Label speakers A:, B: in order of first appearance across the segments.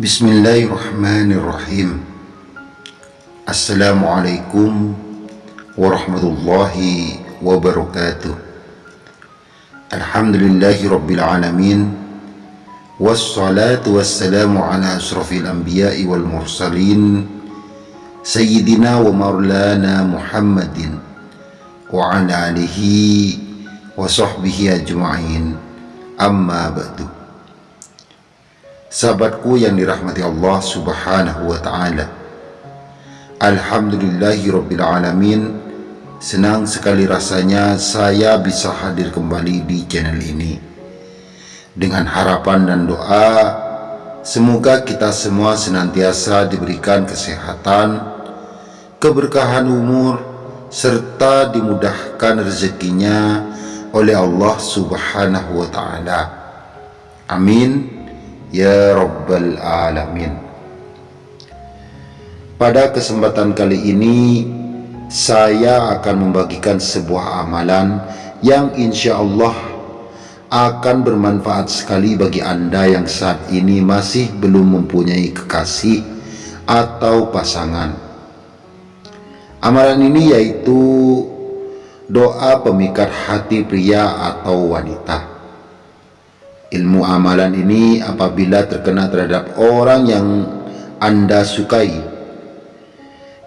A: بسم الله الرحمن الرحيم السلام عليكم ورحمة الله وبركاته الحمد لله رب العالمين والصلاة والسلام على أشرف الأنبياء والمرسلين سيدنا ومولانا محمد وعلى آله وصحبه أجمعين أما بعد Sahabatku yang dirahmati Allah subhanahu wa ta'ala. Alhamdulillahi rabbil alamin. Senang sekali rasanya saya bisa hadir kembali di channel ini. Dengan harapan dan doa Semoga kita semua senantiasa diberikan kesehatan Keberkahan umur Serta dimudahkan rezekinya oleh Allah subhanahu wa ta'ala. Amin Ya Rabbal Alamin Pada kesempatan kali ini Saya akan membagikan sebuah amalan Yang insya Allah akan bermanfaat sekali bagi Anda yang saat ini masih belum mempunyai kekasih atau pasangan. Amalan ini yaitu doa pemikat hati pria atau wanita. Ilmu amalan ini apabila terkena terhadap orang yang Anda sukai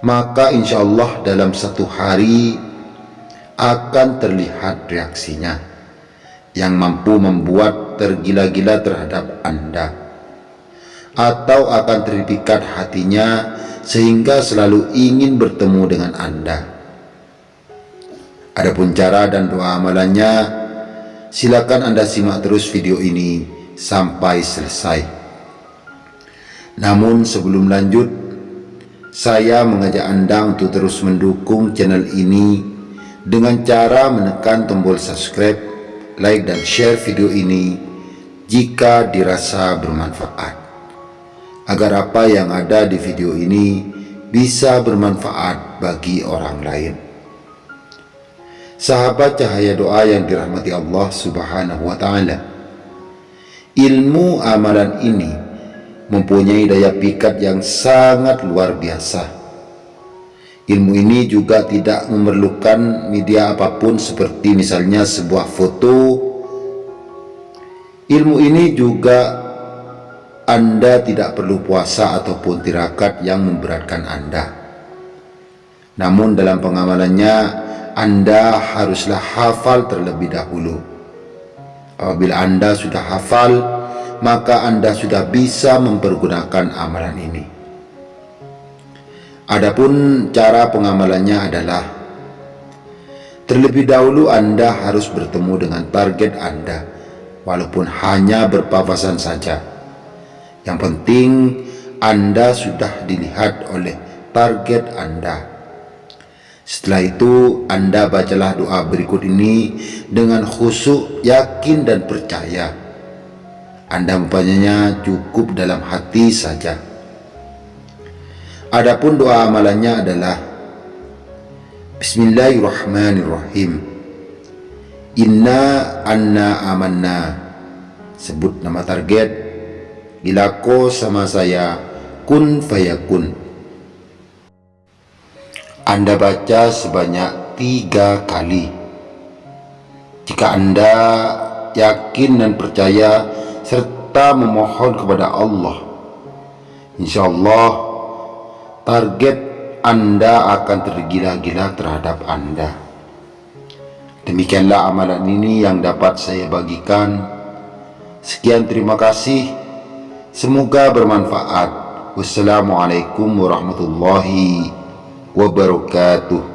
A: Maka insya Allah dalam satu hari akan terlihat reaksinya Yang mampu membuat tergila-gila terhadap Anda Atau akan terpikat hatinya sehingga selalu ingin bertemu dengan Anda. Adapun cara dan doa amalannya Silakan Anda simak terus video ini sampai selesai. Namun sebelum lanjut, saya mengajak Anda untuk terus mendukung channel ini dengan cara menekan tombol subscribe, like dan share video ini jika dirasa bermanfaat. Agar apa yang ada di video ini bisa bermanfaat bagi orang lain sahabat cahaya doa yang dirahmati Allah subhanahu wa ta'ala. Ilmu amalan ini mempunyai daya pikat yang sangat luar biasa. Ilmu ini juga tidak memerlukan media apa pun seperti misalnya sebuah foto. Ilmu ini juga anda tidak perlu puasa ataupun tirakat yang memberatkan anda. Namun dalam pengamalannya anda haruslah hafal terlebih dahulu. Apabila Anda sudah hafal, maka Anda sudah bisa mempergunakan amalan ini. Adapun cara pengamalannya adalah terlebih dahulu Anda harus bertemu dengan target Anda, walaupun hanya berpapasan saja. Yang penting Anda sudah dilihat oleh target Anda. Setelah itu anda bacalah doa berikut ini dengan khusyuk, yakin dan percaya. Anda membacanya cukup dalam hati saja. Adapun doa amalannya adalah Bismillahirrahmanirrahim. Inna anna amanna. Sebut nama target. Bila ko sama saya kun fayakun. Anda baca sebanyak tiga kali. Jika Anda yakin dan percaya serta memohon kepada Allah, insya Allah target Anda akan tergila-gila terhadap Anda. Demikianlah amalan ini yang dapat saya bagikan. Sekian terima kasih. Semoga bermanfaat. Wassalamualaikum warahmatullahi wabarakatuh wabarakatuh